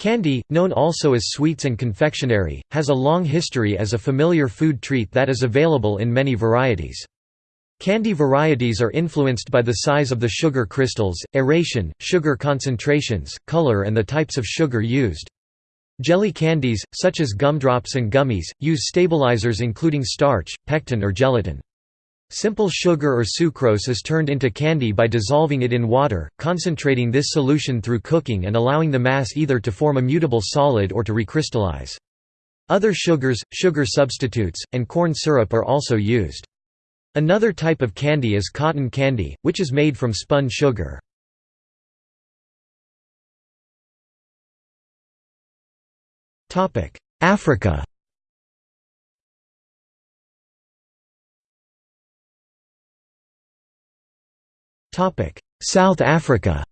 Candy, known also as sweets and confectionery, has a long history as a familiar food treat that is available in many varieties. Candy varieties are influenced by the size of the sugar crystals, aeration, sugar concentrations, color and the types of sugar used. Jelly candies, such as gumdrops and gummies, use stabilizers including starch, pectin or gelatin. Simple sugar or sucrose is turned into candy by dissolving it in water, concentrating this solution through cooking and allowing the mass either to form a mutable solid or to recrystallize. Other sugars, sugar substitutes, and corn syrup are also used. Another type of candy is cotton candy, which is made from spun sugar. Africa South Africa.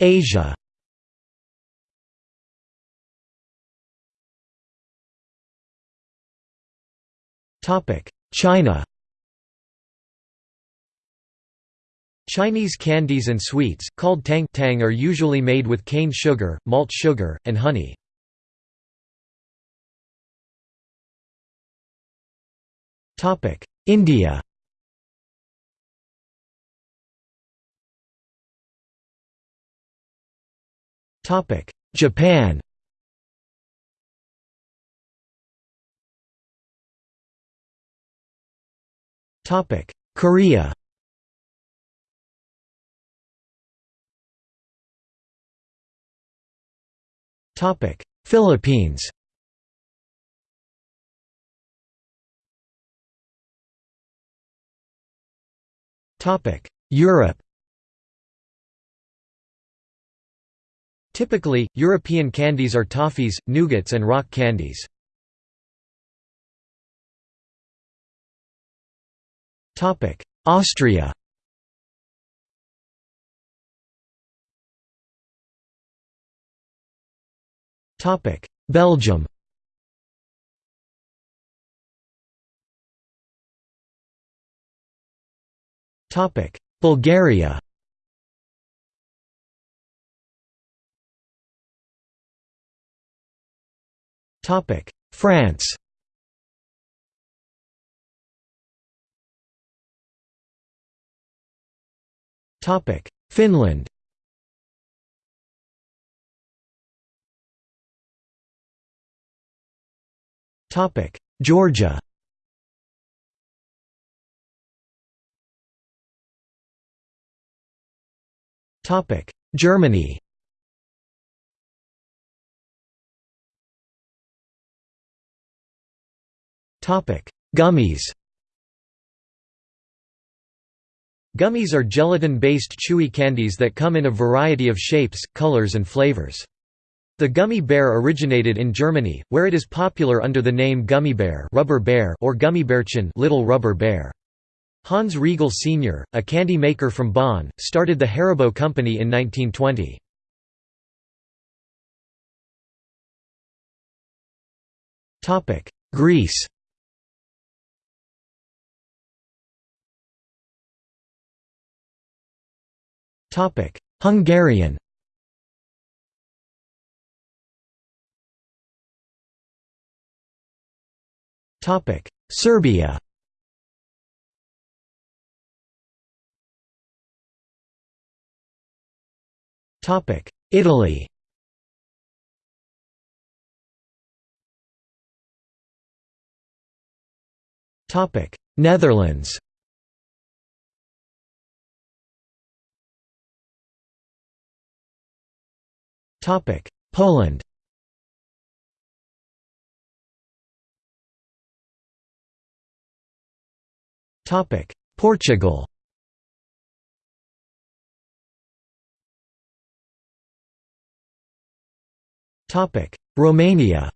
Asia. China. Chinese candies and sweets, called tang tang are usually made with cane sugar, malt sugar, and honey. India. Topic: Japan. Topic: Korea. Topic: Philippines Europe Typically, European candies are toffees, nougats and rock candies. Austria Belgium Bulgaria. France. Topic Finland. Topic Georgia Germany Topic: Gummies Gummies are gelatin-based chewy candies that come in a variety of shapes, colors and flavors. The gummy bear originated in Germany, where it is popular under the name gummy bear, rubber bear or gummibärchen little rubber bear. Hans Riegel Sr., a candy maker from Bonn, started the Haribo Company in 1920. Greece Hungarian Topic Serbia Italy. Topic: Netherlands. Topic: Poland. Topic: Portugal Romania.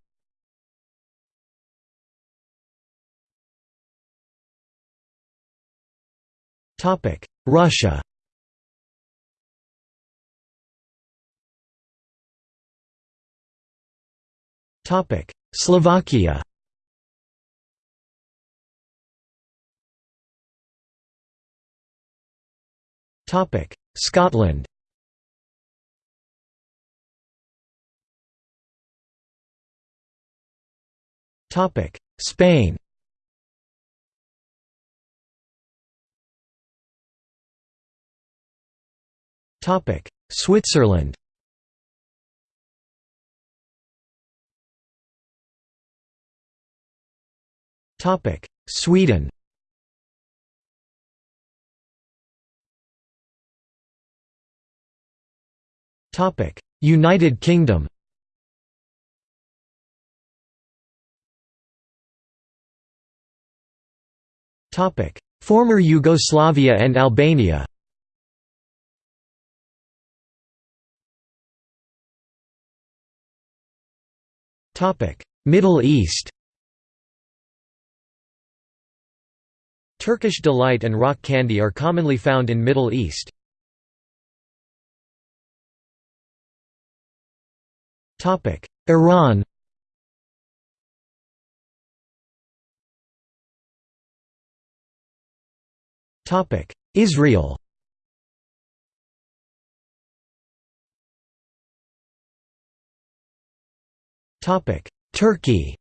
Russia. Slovakia. Scotland Spain. Topic: Switzerland. Topic: Sweden. Topic: United Kingdom Former Yugoslavia and Albania. Middle East. Turkish delight and rock candy are commonly found in Middle East. Iran Israel. Turkey.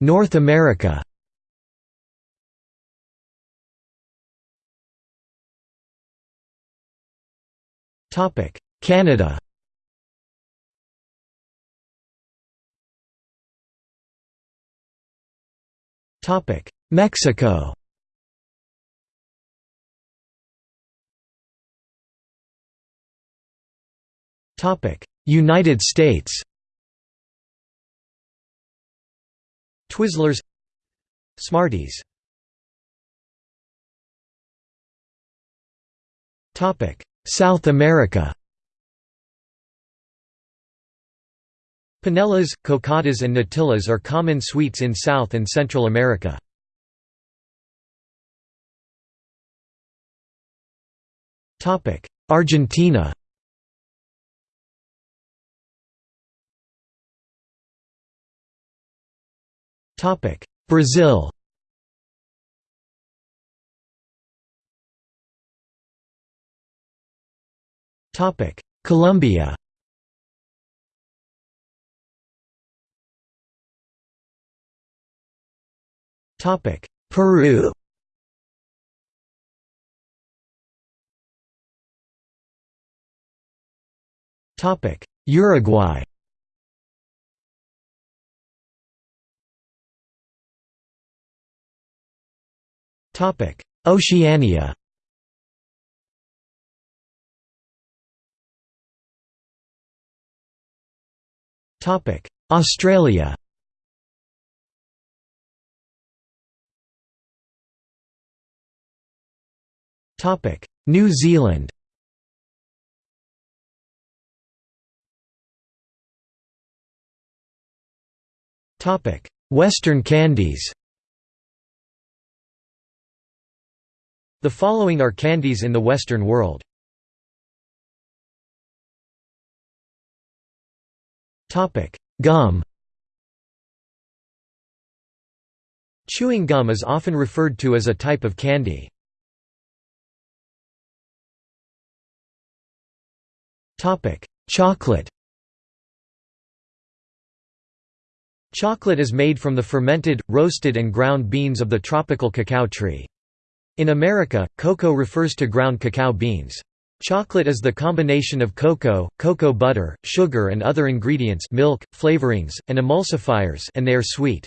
North America. Topic. Canada Mexico. Topic: United States. Twizzlers. Smarties. Topic: South America Panellas, cocadas and natillas are common sweets in South and Central America. Argentina. Brazil. Colombia Peru. Topic: Uruguay. Topic: Oceania. Topic: Australia New Zealand. Western candies. The following are candies in the Western world. Gum. Chewing gum is often referred to as a type of candy. Chocolate Chocolate is made from the fermented, roasted and ground beans of the tropical cacao tree. In America, cocoa refers to ground cacao beans. Chocolate is the combination of cocoa, cocoa butter, sugar and other ingredients milk, flavorings, and emulsifiers and they are sweet.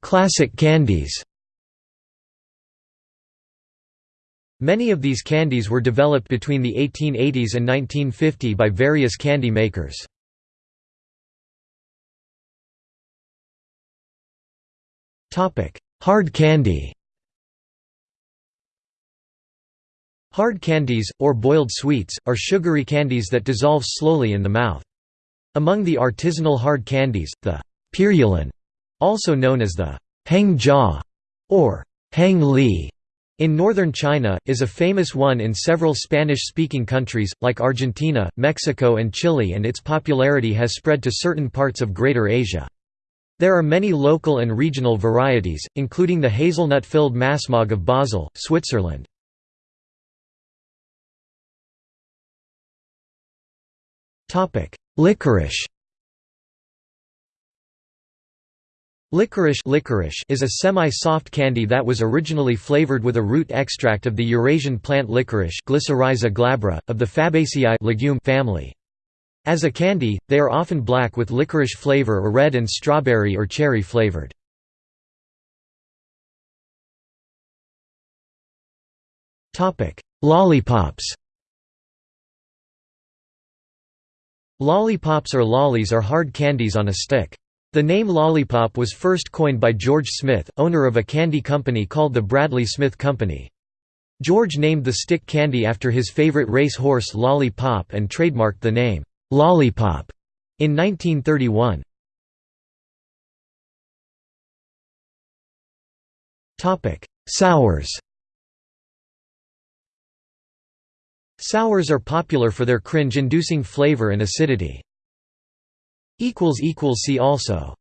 Classic candies Many of these candies were developed between the 1880s and 1950 by various candy makers. Hard candy Hard candies, or boiled sweets, are sugary candies that dissolve slowly in the mouth. Among the artisanal hard candies, the purulin, also known as the hang jaw or hang li, In northern China, is a famous one in several Spanish-speaking countries, like Argentina, Mexico and Chile and its popularity has spread to certain parts of Greater Asia. There are many local and regional varieties, including the hazelnut-filled Massmog of Basel, Switzerland. Licorice Licorice, licorice is a semi-soft candy that was originally flavored with a root extract of the Eurasian plant licorice Glycyrrhiza glabra, of the Fabaceae legume family. As a candy, they are often black with licorice flavor or red and strawberry or cherry flavored. Lollipops Lollipops or lollies are hard candies on a stick. The name lollipop was first coined by George Smith, owner of a candy company called the Bradley Smith Company. George named the stick candy after his favorite race horse Lolly Pop and trademarked the name, "'Lollipop' in 1931. Sours Sours are popular for their cringe-inducing flavor and acidity. See also